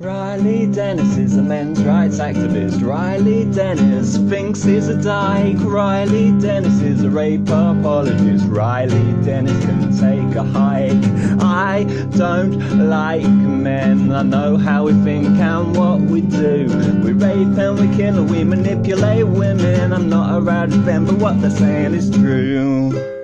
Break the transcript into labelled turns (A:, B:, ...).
A: Riley Dennis is a men's rights activist. Riley Dennis thinks he's a dyke. Riley Dennis is a rape apologist. Riley Dennis can take a hike. I don't like men. I know how we think and what we do. We rape and we kill and we manipulate women. I'm not a rowdy fan, but what they're saying is true.